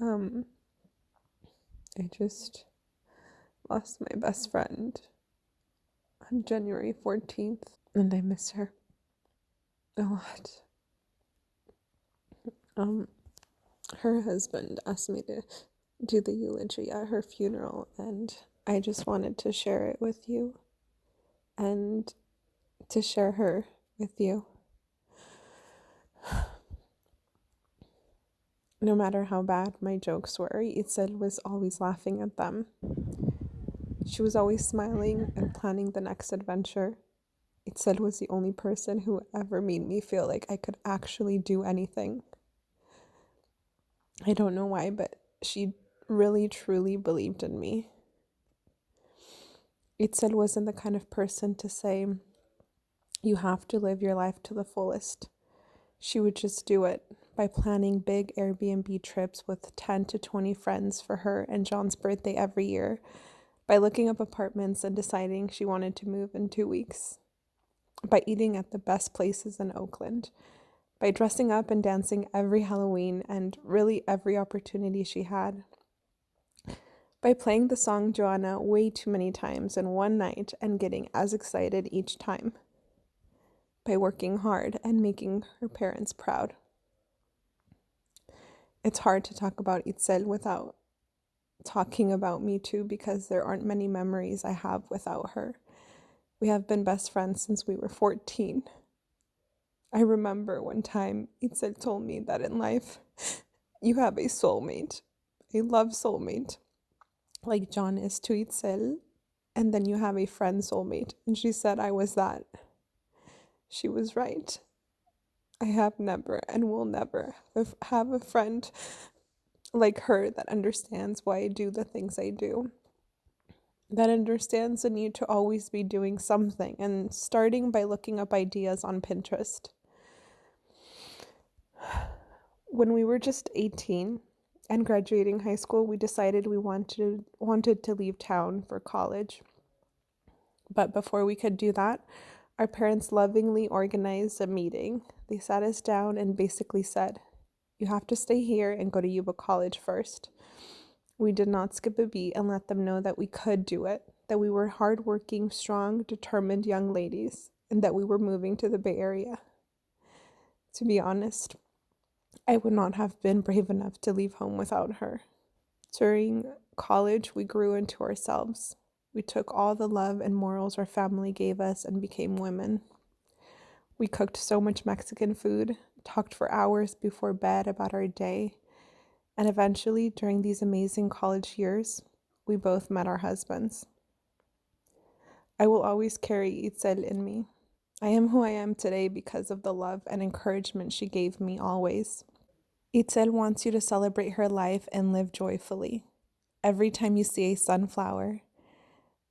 Um, I just lost my best friend on January 14th, and I miss her a lot. Um, her husband asked me to do the eulogy at her funeral, and I just wanted to share it with you and to share her with you. No matter how bad my jokes were, Itzel was always laughing at them. She was always smiling and planning the next adventure. Itzel was the only person who ever made me feel like I could actually do anything. I don't know why, but she really truly believed in me. Itzel wasn't the kind of person to say, you have to live your life to the fullest. She would just do it by planning big Airbnb trips with 10 to 20 friends for her and John's birthday every year, by looking up apartments and deciding she wanted to move in two weeks, by eating at the best places in Oakland, by dressing up and dancing every Halloween and really every opportunity she had, by playing the song Joanna way too many times in one night and getting as excited each time, by working hard and making her parents proud. It's hard to talk about Itzel without talking about me too because there aren't many memories I have without her. We have been best friends since we were 14. I remember one time Itzel told me that in life you have a soulmate, a love soulmate, like John is to Itzel, and then you have a friend soulmate. And she said I was that. She was right. I have never and will never have a friend like her that understands why I do the things I do. That understands the need to always be doing something and starting by looking up ideas on Pinterest. When we were just 18 and graduating high school, we decided we wanted wanted to leave town for college. But before we could do that, our parents lovingly organized a meeting. They sat us down and basically said, You have to stay here and go to Yuba College first. We did not skip a beat and let them know that we could do it, that we were hardworking, strong, determined young ladies, and that we were moving to the Bay Area. To be honest, I would not have been brave enough to leave home without her. During college, we grew into ourselves. We took all the love and morals our family gave us and became women. We cooked so much Mexican food, talked for hours before bed about our day, and eventually, during these amazing college years, we both met our husbands. I will always carry Itzel in me. I am who I am today because of the love and encouragement she gave me always. Itzel wants you to celebrate her life and live joyfully. Every time you see a sunflower,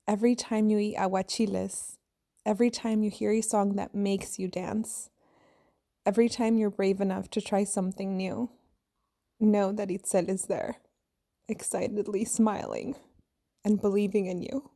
Every time you eat aguachiles, every time you hear a song that makes you dance, every time you're brave enough to try something new, know that Itzel is there, excitedly smiling and believing in you.